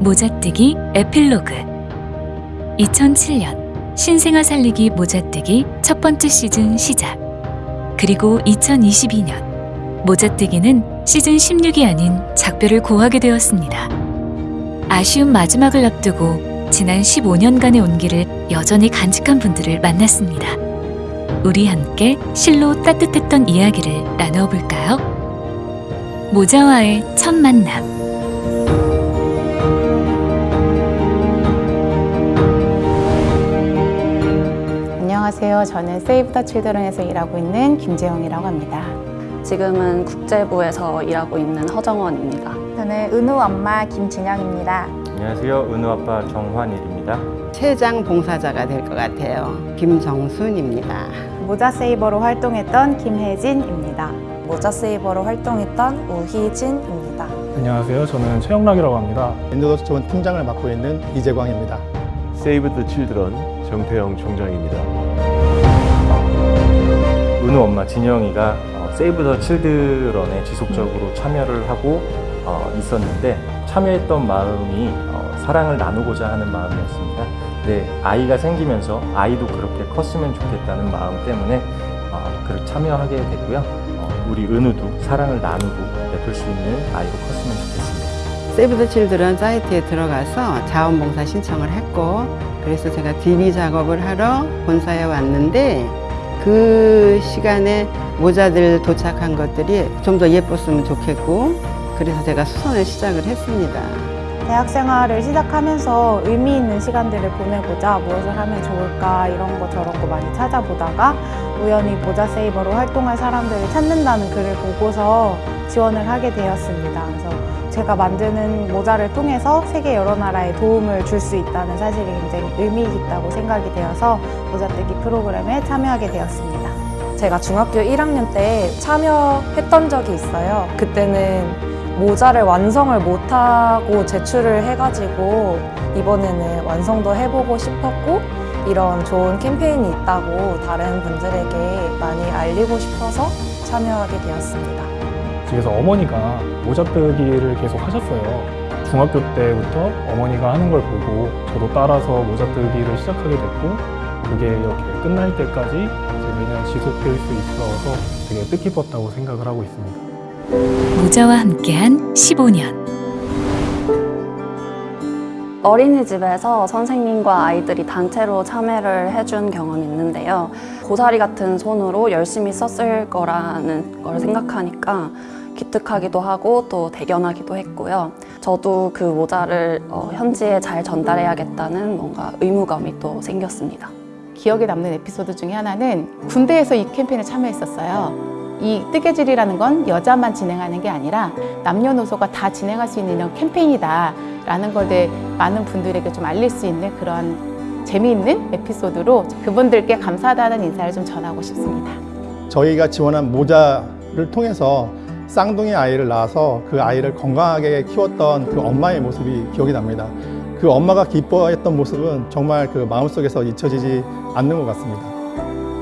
모자뜨기 에필로그 2007년 신생아 살리기 모자뜨기 첫 번째 시즌 시작 그리고 2022년 모자뜨기는 시즌 16이 아닌 작별을 고하게 되었습니다. 아쉬운 마지막을 앞두고 지난 15년간의 온기를 여전히 간직한 분들을 만났습니다. 우리 함께 실로 따뜻했던 이야기를 나누어 볼까요? 모자와의 첫 만남 안녕하세요. 저는 세이브 더 칠드런에서 일하고 있는 김재영이라고 합니다. 지금은 국제부에서 일하고 있는 허정원입니다. 저는 은우 엄마 김진영입니다. 안녕하세요. 은우 아빠 정환일입니다. 최장 봉사자가 될 것 같아요. 김정순입니다. 모자 세이버로 활동했던 김혜진입니다. 모자 세이버로 활동했던 우희진입니다. 안녕하세요. 저는 최영락이라고 합니다. 엔도더스 좋은 팀장을 맡고 있는 이재광입니다. 세이브 더 칠드런 정태영 총장입니다. 은우 엄마 진영이가 어, 세이브 더 칠드런에 지속적으로 참여를 하고 어, 있었는데 참여했던 마음이 어, 사랑을 나누고자 하는 마음이었습니다. 근데 아이가 생기면서 아이도 그렇게 컸으면 좋겠다는 마음 때문에 어, 그렇게 참여하게 됐고요. 어, 우리 은우도 사랑을 나누고 베풀 수 있는 아이로 컸으면 좋겠습니다. 세이브 더 칠드런 사이트에 들어가서 자원봉사 신청을 했고 그래서 제가 DB 작업을 하러 본사에 왔는데 그 시간에 모자들 도착한 것들이 좀 더 예뻤으면 좋겠고 그래서 제가 수선을 시작을 했습니다. 대학 생활을 시작하면서 의미 있는 시간들을 보내고자 무엇을 하면 좋을까 이런 거 저런 거 많이 찾아보다가 우연히 모자 세이버로 활동할 사람들을 찾는다는 글을 보고서 지원을 하게 되었습니다. 그래서 제가 만드는 모자를 통해서 세계 여러 나라에 도움을 줄 수 있다는 사실이 굉장히 의미 있다고 생각이 되어서 모자뜨기 프로그램에 참여하게 되었습니다. 제가 중학교 1학년 때 참여했던 적이 있어요. 그때는 모자를 완성을 못하고 제출을 해가지고 이번에는 완성도 해보고 싶었고 이런 좋은 캠페인이 있다고 다른 분들에게 많이 알리고 싶어서 참여하게 되었습니다. 집에서 어머니가 모자뜨기를 계속 하셨어요. 중학교 때부터 어머니가 하는 걸 보고 저도 따라서 모자뜨기를 시작하게 됐고 그게 이렇게 끝날 때까지 이제 매년 지속될 수 있어서 되게 뜻깊었다고 생각을 하고 있습니다. 모자와 함께한 15년 어린이집에서 선생님과 아이들이 단체로 참여를 해준 경험이 있는데요. 고사리 같은 손으로 열심히 썼을 거라는 걸 생각하니까 기특하기도 하고 또 대견하기도 했고요. 저도 그 모자를 어, 현지에 잘 전달해야겠다는 뭔가 의무감이 또 생겼습니다. 기억에 남는 에피소드 중에 하나는 군대에서 이 캠페인에 참여했었어요. 이 뜨개질이라는 건 여자만 진행하는 게 아니라 남녀노소가 다 진행할 수 있는 이런 캠페인이다 라는 걸내 많은 분들에게 좀 알릴 수 있는 그런 재미있는 에피소드로 그분들께 감사하다는 인사를 좀 전하고 싶습니다. 저희가 지원한 모자를 통해서 쌍둥이 아이를 낳아서 그 아이를 건강하게 키웠던 그 엄마의 모습이 기억이 납니다. 그 엄마가 기뻐했던 모습은 정말 그 마음속에서 잊혀지지 않는 것 같습니다.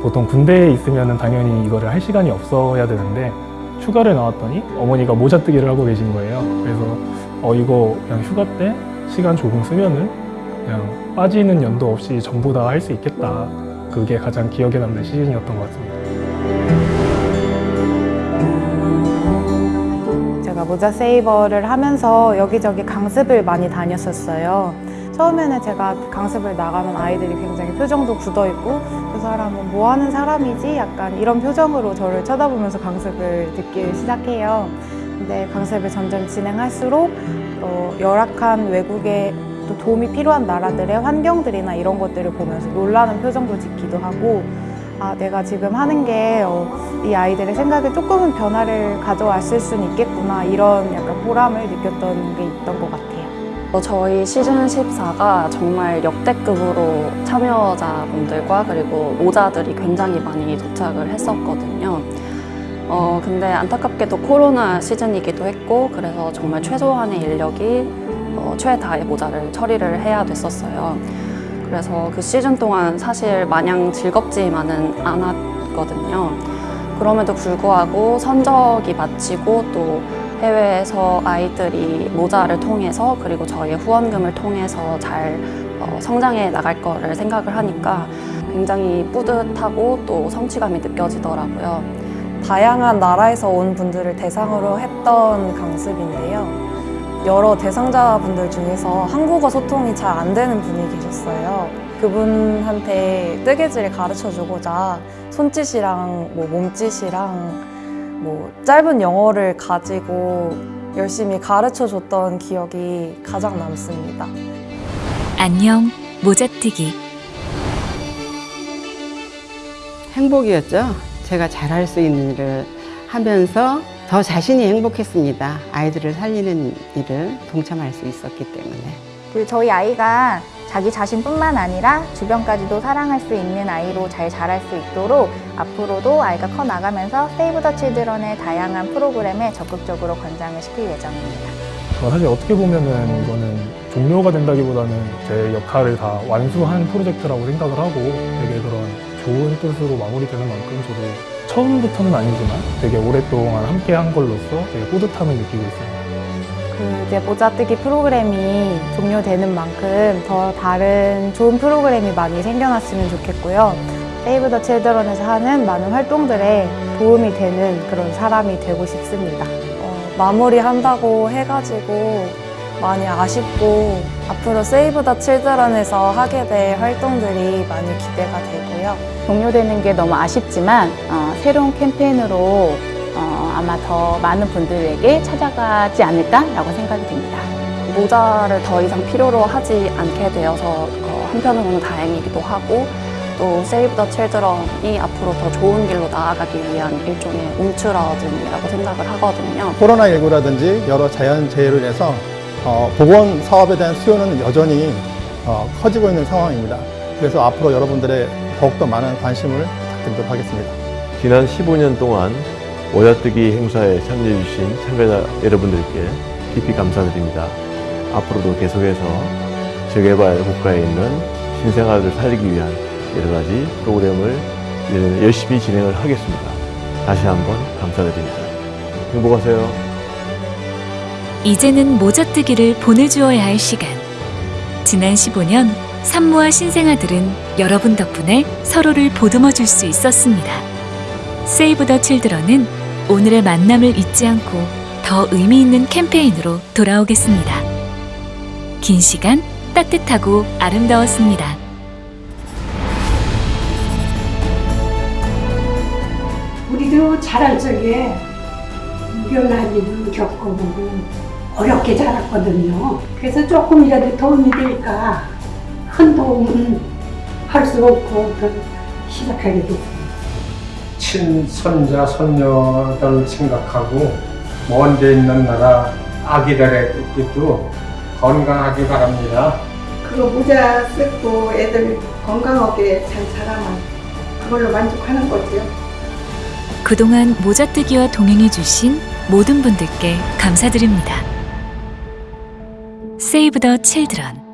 보통 군대에 있으면 당연히 이거를 할 시간이 없어야 되는데 휴가를 나왔더니 어머니가 모자뜨기를 하고 계신 거예요. 그래서 어 이거 그냥 휴가 때 시간 조금 쓰면은 그냥 빠지는 연도 없이 전부 다 할 수 있겠다. 그게 가장 기억에 남는 시즌이었던 것 같습니다. 모자 세이버를 하면서 여기저기 강습을 많이 다녔었어요. 처음에는 제가 강습을 나가면 아이들이 굉장히 표정도 굳어 있고 그 사람은 뭐 하는 사람이지? 약간 이런 표정으로 저를 쳐다보면서 강습을 듣기 시작해요. 근데 강습을 점점 진행할수록 어, 열악한 외국의 또 도움이 필요한 나라들의 환경들이나 이런 것들을 보면서 놀라는 표정도 짓기도 하고 아, 내가 지금 하는 게 이 어, 아이들의 생각에 조금은 변화를 가져왔을 수는 있겠구나 이런 약간 보람을 느꼈던 게 있던 것 같아요. 어, 저희 시즌 14가 정말 역대급으로 참여자분들과 그리고 모자들이 굉장히 많이 도착을 했었거든요. 어, 근데 안타깝게도 코로나 시즌이기도 했고 그래서 정말 최소한의 인력이 어, 최다의 모자를 처리를 해야 됐었어요. 그래서 그 시즌 동안 사실 마냥 즐겁지만은 않았거든요. 그럼에도 불구하고 선적이 마치고 또 해외에서 아이들이 모자를 통해서 그리고 저희의 후원금을 통해서 잘 어, 성장해 나갈 거를 생각을 하니까 굉장히 뿌듯하고 또 성취감이 느껴지더라고요. 다양한 나라에서 온 분들을 대상으로 했던 강습인데요. 여러 대상자분들 중에서 한국어 소통이 잘 안 되는 분이 계셨어요. 그분한테 뜨개질을 가르쳐 주고자 손짓이랑 뭐 몸짓이랑 뭐 짧은 영어를 가지고 열심히 가르쳐 줬던 기억이 가장 남습니다. 안녕 모자뜨기 행복이었죠. 제가 잘할 수 있는 일을 하면서 더 자신이 행복했습니다. 아이들을 살리는 일을 동참할 수 있었기 때문에. 그 저희 아이가 자기 자신뿐만 아니라 주변까지도 사랑할 수 있는 아이로 잘 자랄 수 있도록 앞으로도 아이가 커 나가면서 세이브 더 칠드런의 다양한 프로그램에 적극적으로 권장을 시킬 예정입니다. 어, 사실 어떻게 보면은 이거는 종료가 된다기보다는 제 역할을 다 완수한 프로젝트라고 생각을 하고 되게 그런 좋은 뜻으로 마무리되는 만큼 저도 처음부터는 아니지만 되게 오랫동안 함께 한 걸로서 되게 뿌듯함을 느끼고 있습니다. 그 이제 모자뜨기 프로그램이 종료되는 만큼 더 다른 좋은 프로그램이 많이 생겨났으면 좋겠고요. 세이브 더 칠드런에서 하는 많은 활동들에 도움이 되는 그런 사람이 되고 싶습니다. 어, 마무리한다고 해가지고 많이 아쉽고 앞으로 세이브 더 칠드런에서 하게 될 활동들이 많이 기대가 되고요. 종료되는 게 너무 아쉽지만 어, 새로운 캠페인으로 어, 아마 더 많은 분들에게 찾아가지 않을까라고 생각이 됩니다. 모자를 더 이상 필요로 하지 않게 되어서 어, 한편으로는 다행이기도 하고 또 세이브 더 칠드런이 앞으로 더 좋은 길로 나아가기 위한 일종의 움츠러짐이라고 생각을 하거든요. 코로나19라든지 여러 자연재해로 인해서 어, 보건 사업에 대한 수요는 여전히 어, 커지고 있는 상황입니다. 그래서 앞으로 여러분들의 더욱더 많은 관심을 부탁드리도록 하겠습니다. 지난 15년 동안 모자뜨기 행사에 참여해주신 참가자 여러분들께 깊이 감사드립니다. 앞으로도 계속해서 재개발 국가에 있는 신생아를 살리기 위한 여러 가지 프로그램을 열심히 진행을 하겠습니다. 다시 한번 감사드립니다. 행복하세요. 이제는 모자뜨기를 보내주어야 할 시간. 지난 15년 산모와 신생아들은 여러분 덕분에 서로를 보듬어 줄 수 있었습니다. 세이브 더 칠드런은 오늘의 만남을 잊지 않고 더 의미 있는 캠페인으로 돌아오겠습니다. 긴 시간 따뜻하고 아름다웠습니다. 우리도 자랄 적에 무변한 일을 겪어보고 어렵게 자랐거든요. 그래서 조금이라도 도움이 될까 큰 도움은 할 수 없고 또 시작하게 됐어요. 친손자, 손녀들 생각하고 먼데 있는 나라 아기들에게도 건강하기 바랍니다. 그거 모자 쓰고 애들 건강하게 잘 자라면 그걸로 만족하는 거죠. 그동안 모자뜨기와 동행해 주신 모든 분들께 감사드립니다. 세이브 더 칠드런